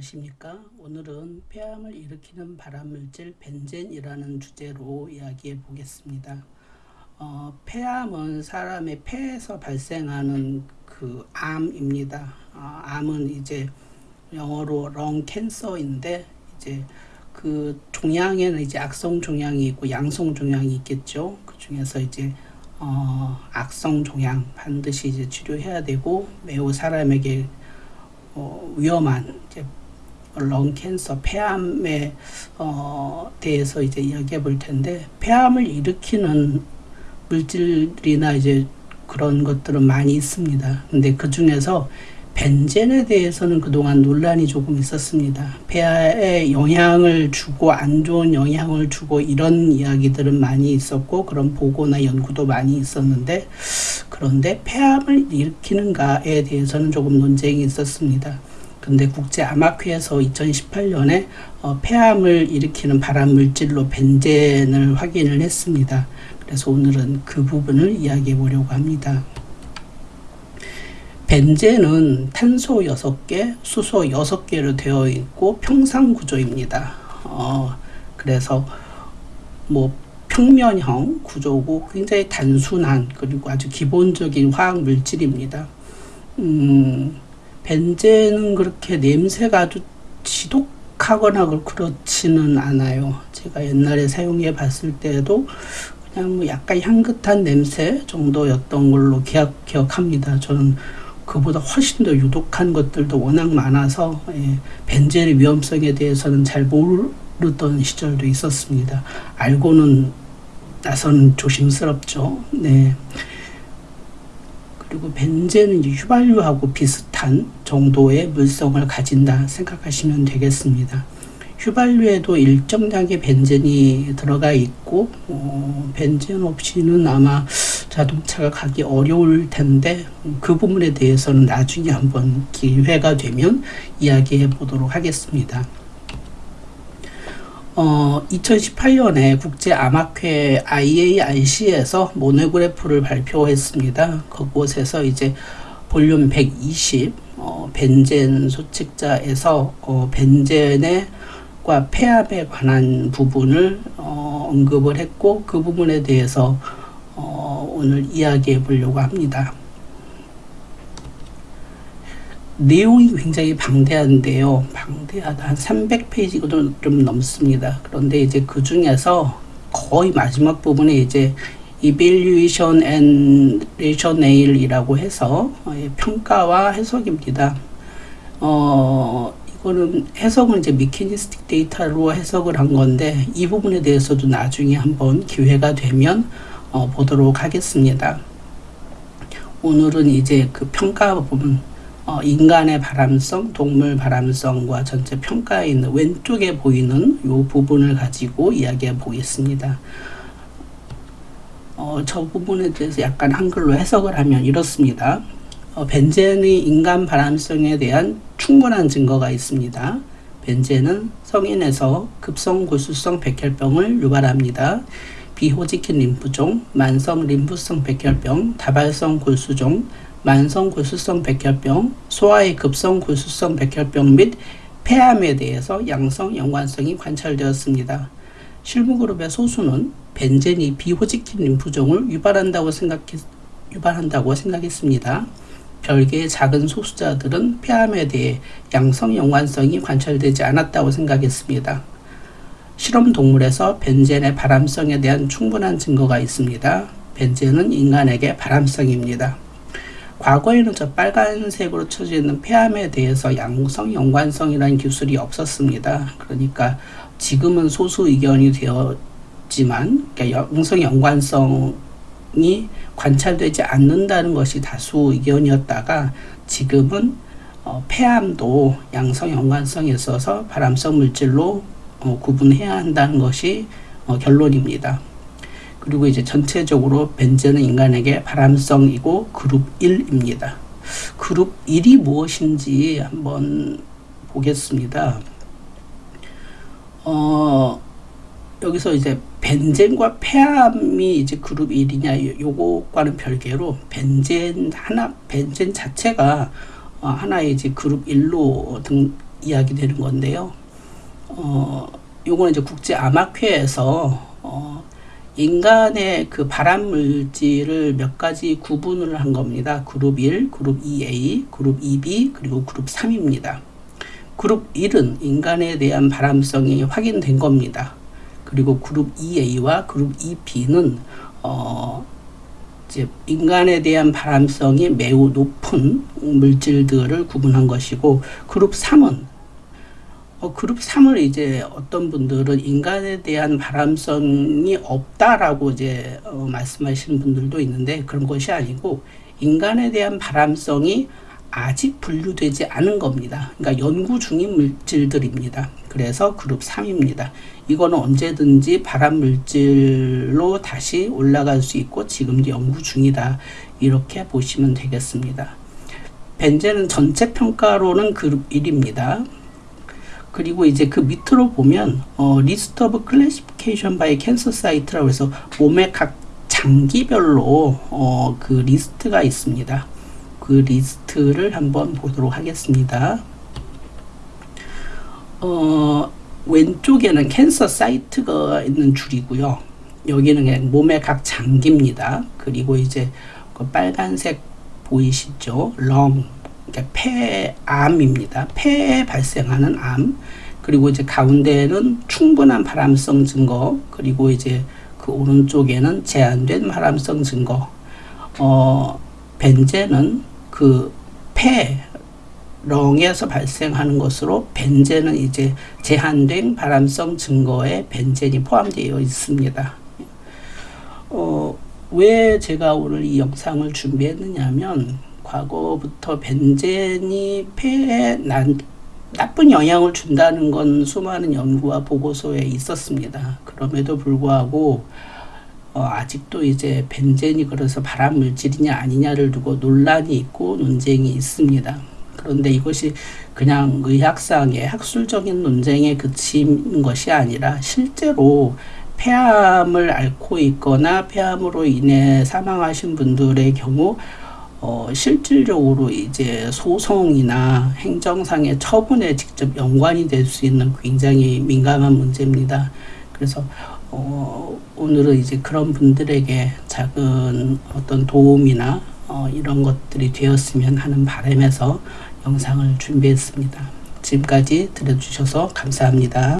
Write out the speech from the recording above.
안녕하십니까? 오늘은 폐암을 일으키는 발암물질 벤젠이라는 주제로 이야기해 보겠습니다. 어, 폐암은 사람의 폐에서 발생하는 그 암입니다. 어, 암은 이제 영어로 렁 캔서인데 이제 그 종양에는 이제 악성 종양이 있고 양성 종양이 있겠죠. 그 중에서 이제 어, 악성 종양 반드시 이제 치료해야 되고 매우 사람에게 어, 위험한 이제 런 캔서, 폐암에 어, 대해서 이제 이야기해 볼 텐데 폐암을 일으키는 물질이나 이제 그런 것들은 많이 있습니다. 근데 그 중에서 벤젠에 대해서는 그동안 논란이 조금 있었습니다. 폐에 영향을 주고 안 좋은 영향을 주고 이런 이야기들은 많이 있었고 그런 보고나 연구도 많이 있었는데 그런데 폐암을 일으키는가에 대해서는 조금 논쟁이 있었습니다. 근데 국제 암학회에서 2018년에 어, 폐암을 일으키는 발암 물질로 벤젠을 확인을 했습니다. 그래서 오늘은 그 부분을 이야기해 보려고 합니다. 벤젠은 탄소 6개, 수소 6개로 되어 있고 평상 구조입니다. 어, 그래서 뭐 평면형 구조고 굉장히 단순한 그리고 아주 기본적인 화학 물질입니다. 음, 벤젠은 그렇게 냄새가 아주 지독하거나 그렇지는 않아요. 제가 옛날에 사용해 봤을 때도 그냥 뭐 약간 향긋한 냄새 정도였던 걸로 기억, 기억합니다. 저는 그보다 훨씬 더 유독한 것들도 워낙 많아서 예, 벤젠의 위험성에 대해서는 잘 모르던 시절도 있었습니다. 알고는 나서는 조심스럽죠. 네. 그리고 벤젠은 휘발유하고 비슷한 정도의 물성을 가진다 생각하시면 되겠습니다. 휘발유에도 일정량의 벤젠이 들어가 있고 어, 벤젠 없이는 아마 자동차가 가기 어려울 텐데 그 부분에 대해서는 나중에 한번 기회가 되면 이야기해 보도록 하겠습니다. 어, 2018년에 국제암학회 IARC에서 모노그래프를 발표했습니다. 그곳에서 이제 볼륨 120 어, 벤젠 소책자에서 어, 벤젠의 과 폐암에 관한 부분을 어, 언급을 했고 그 부분에 대해서 어, 오늘 이야기해 보려고 합니다. 내용이 굉장히 방대한데요. 방대하다. 한 300페이지도 좀 넘습니다. 그런데 이제 그 중에서 거의 마지막 부분에 이제 evaluation and rationale이라고 해서 어, 평가와 해석입니다. 어, 이거는 해석은 이제 미케니스틱 데이터로 해석을 한 건데 이 부분에 대해서도 나중에 한번 기회가 되면 어, 보도록 하겠습니다. 오늘은 이제 그 평가 부분 어, 인간의 바람성, 동물 바람성과 전체 평가에 있는 왼쪽에 보이는 이 부분을 가지고 이야기해 보겠습니다. 어, 저 부분에 대해서 약간 한글로 해석을 하면 이렇습니다. 어, 벤젠의 인간 바람성에 대한 충분한 증거가 있습니다. 벤젠은 성인에서 급성 골수성 백혈병을 유발합니다. 비호지킨 림프종, 만성 림프성 백혈병, 다발성 골수종, 만성 골수성 백혈병, 소아의 급성 골수성 백혈병 및 폐암에 대해서 양성 연관성이 관찰되었습니다. 실무그룹의 소수는 벤젠이 비호지킨 림프종을 유발한다고 생각했, 유발한다고 생각했습니다. 별개의 작은 소수자들은 폐암에 대해 양성 연관성이 관찰되지 않았다고 생각했습니다. 실험 동물에서 벤젠의 발암성에 대한 충분한 증거가 있습니다. 벤젠은 인간에게 발암성입니다. 과거에는 저 빨간색으로 쳐져 있는 폐암에 대해서 양성 연관성이라는 기술이 없었습니다. 그러니까 지금은 소수 의견이 되었지만 그러니까 양성 연관성이 관찰되지 않는다는 것이 다수 의견이었다가 지금은 어, 폐암도 양성 연관성이 있어서 발암성 물질로 어, 구분해야 한다는 것이 어, 결론입니다. 그리고 이제 전체적으로 벤젠은 인간에게 발암성이고 그룹 1입니다. 그룹 1이 무엇인지 한번 보겠습니다. 어, 여기서 이제 벤젠과 폐암이 이제 그룹 1이냐 요거과는 별개로 벤젠 하나 벤젠 자체가 어, 하나의 이제 그룹 1로 등 이야기되는 건데요. 어, 요거는 이제 국제 암학회에서 어, 인간의 그 발암 물질을 몇 가지 구분을 한 겁니다. 그룹 1, 그룹 2A, 그룹 2B, 그리고 그룹 3입니다. 그룹 1은 인간에 대한 발암성이 확인된 겁니다. 그리고 그룹 2A와 그룹 2B는 어, 이제 인간에 대한 발암성이 매우 높은 물질들을 구분한 것이고 그룹 3은 어, 그룹 3을 이제 어떤 분들은 인간에 대한 발암성이 없다라고 이제 어, 말씀하시는 분들도 있는데 그런 것이 아니고 인간에 대한 발암성이 아직 분류되지 않은 겁니다. 그러니까 연구 중인 물질들입니다. 그래서 그룹 3입니다. 이거는 언제든지 발암 물질로 다시 올라갈 수 있고 지금도 연구 중이다. 이렇게 보시면 되겠습니다. 벤젠은 전체 평가로는 그룹 1입니다. 그리고 이제 그 밑으로 보면 어, list of classification by cancer site라고 해서 몸의 각 장기별로 어, 그 리스트가 있습니다. 그 리스트를 한번 보도록 하겠습니다. 어, 왼쪽에는 cancer site가 있는 줄이고요. 여기는 몸의 각 장기입니다. 그리고 이제 그 빨간색 보이시죠? 렁, 그러니까 폐암입니다. 폐에 발생하는 암. 그리고 이제 가운데는 충분한 발암성 증거. 그리고 이제 그 오른쪽에는 제한된 발암성 증거. 어, 벤젠은 그 폐, 렁에서 발생하는 것으로 벤젠은 이제 제한된 발암성 증거에 벤젠이 포함되어 있습니다. 어, 왜 제가 오늘 이 영상을 준비했느냐면 과거부터 벤젠이 폐에 난, 나쁜 영향을 준다는 건 수많은 연구와 보고서에 있었습니다. 그럼에도 불구하고 어, 아직도 이제 벤젠이 그래서 발암 물질이냐 아니냐를 두고 논란이 있고 논쟁이 있습니다. 그런데 이것이 그냥 의학상의 학술적인 논쟁에 그친 것이 아니라 실제로 폐암을 앓고 있거나 폐암으로 인해 사망하신 분들의 경우 어, 실질적으로 이제 소송이나 행정상의 처분에 직접 연관이 될 수 있는 굉장히 민감한 문제입니다. 그래서 어, 오늘은 이제 그런 분들에게 작은 어떤 도움이나 어, 이런 것들이 되었으면 하는 바람에서 영상을 준비했습니다. 지금까지 들어주셔서 감사합니다.